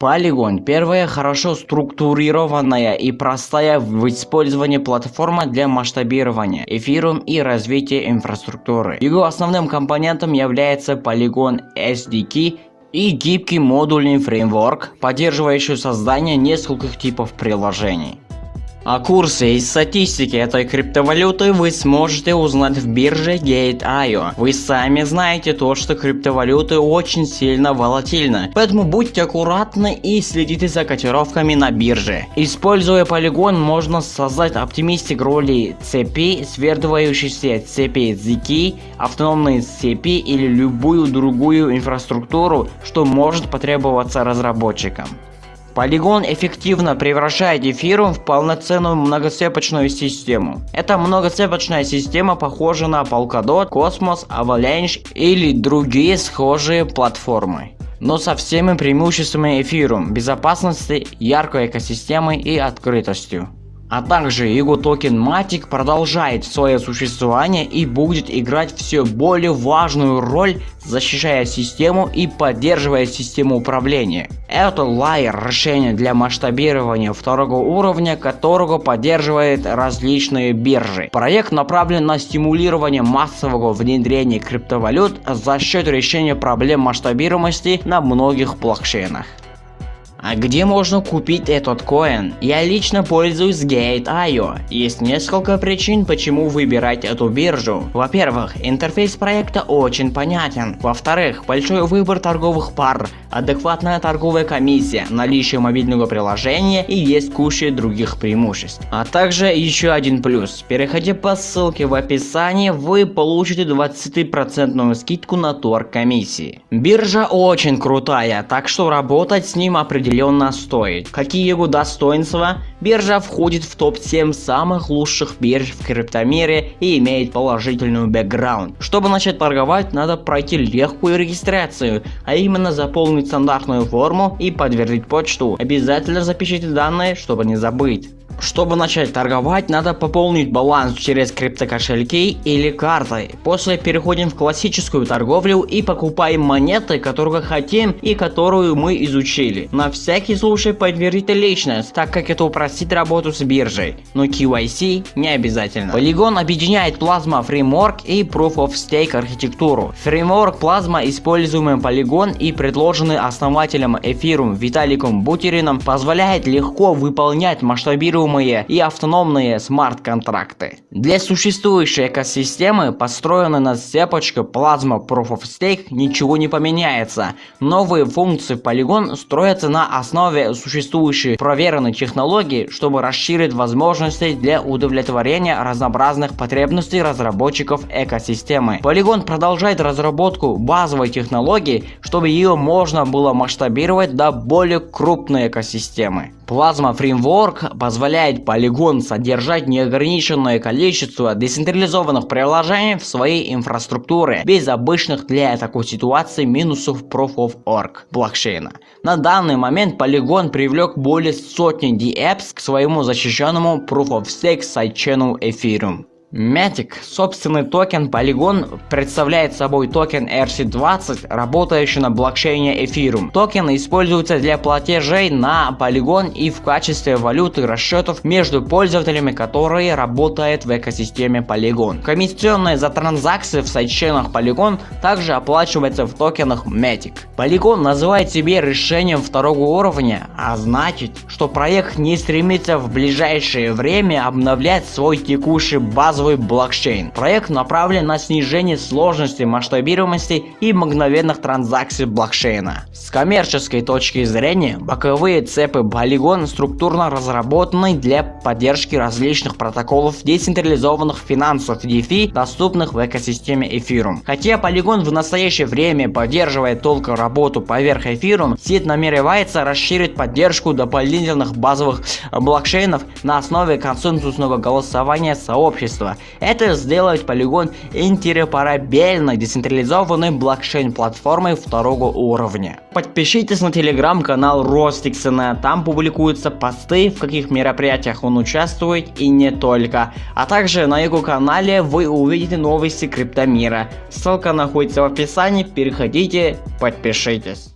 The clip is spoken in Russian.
Polygon – первая хорошо структурированная и простая в использовании платформа для масштабирования эфиром и развития инфраструктуры. Его основным компонентом является Polygon SDK и гибкий модульный фреймворк, поддерживающий создание нескольких типов приложений. А курсы и статистики этой криптовалюты вы сможете узнать в бирже Gate.io. Вы сами знаете то, что криптовалюты очень сильно волатильны, поэтому будьте аккуратны и следите за котировками на бирже. Используя полигон, можно создать оптимистик роли цепи, свертывающейся цепи ZK, автономные цепи или любую другую инфраструктуру, что может потребоваться разработчикам. Polygon эффективно превращает эфирум в полноценную многоцепочную систему. Эта многоцепочная система похожа на Polkadot, Cosmos, Avalanche или другие схожие платформы но со всеми преимуществами эфирум, безопасности, яркой экосистемой и открытостью. А также его токен Matic продолжает свое существование и будет играть все более важную роль, защищая систему и поддерживая систему управления. Это лайер решение для масштабирования второго уровня, которого поддерживает различные биржи. Проект направлен на стимулирование массового внедрения криптовалют за счет решения проблем масштабируемости на многих блокчейнах. А где можно купить этот коин? Я лично пользуюсь Gate.io. Есть несколько причин, почему выбирать эту биржу. Во-первых, интерфейс проекта очень понятен. Во-вторых, большой выбор торговых пар, адекватная торговая комиссия, наличие мобильного приложения и есть куча других преимуществ. А также еще один плюс. Переходя по ссылке в описании, вы получите 20% скидку на торг комиссии. Биржа очень крутая, так что работать с ним определенно определенно стоит. Какие его достоинства? Биржа входит в топ-7 самых лучших бирж в криптомире и имеет положительную бэкграунд. Чтобы начать торговать, надо пройти легкую регистрацию, а именно заполнить стандартную форму и подтвердить почту. Обязательно запишите данные, чтобы не забыть. Чтобы начать торговать, надо пополнить баланс через криптокошельки или картой. После переходим в классическую торговлю и покупаем монеты, которые хотим и которую мы изучили. На всякий случай подтвердите личность, так как это упростит работу с биржей, но KYC не обязательно. Polygon объединяет Plasma Framework и Proof of Stake архитектуру. Фреймворк Plasma, используемый Polygon и предложенный основателем Ethereum Виталиком Бутерином, позволяет легко выполнять масштабируемые управляемые и автономные смарт-контракты. Для существующей экосистемы, построенной на цепочке Plasma Proof of Stake, ничего не поменяется. Новые функции Polygon строятся на основе существующей проверенной технологии, чтобы расширить возможности для удовлетворения разнообразных потребностей разработчиков экосистемы. Polygon продолжает разработку базовой технологии, чтобы ее можно было масштабировать до более крупной экосистемы. Plasma Framework позволяет Polygon содержать неограниченное количество децентрализованных приложений в своей инфраструктуре, без обычных для такой ситуации минусов Proof of Work блокчейна. На данный момент Polygon привлек более сотни DApps к своему защищенному Proof of Stake сайдчейну Ethereum. Matic, собственный токен Polygon, представляет собой токен ERC20, работающий на блокчейне Ethereum. Токен используется для платежей на Polygon и в качестве валюты расчетов между пользователями, которые работают в экосистеме Polygon. Комиссионные за транзакции в сайдчейнах Polygon также оплачиваются в токенах Matic. Polygon называет себя решением второго уровня, а значит, что проект не стремится в ближайшее время обновлять свой текущий базовый базовый блокчейн. Проект направлен на снижение сложности, масштабируемости и мгновенных транзакций блокчейна. С коммерческой точки зрения, боковые цепи Polygon структурно разработаны для поддержки различных протоколов децентрализованных финансов DeFi, доступных в экосистеме Ethereum. Хотя Polygon в настоящее время поддерживает только работу поверх Ethereum, сеть намеревается расширить поддержку дополнительных базовых блокчейнов на основе консенсусного голосования сообщества этого. Это сделает полигон интероперабельной децентрализованной блокчейн-платформой второго уровня. Подпишитесь на телеграм-канал Ростиксона, там публикуются посты, в каких мероприятиях он участвует и не только. А также на его канале вы увидите новости криптомира. Ссылка находится в описании, переходите, подпишитесь.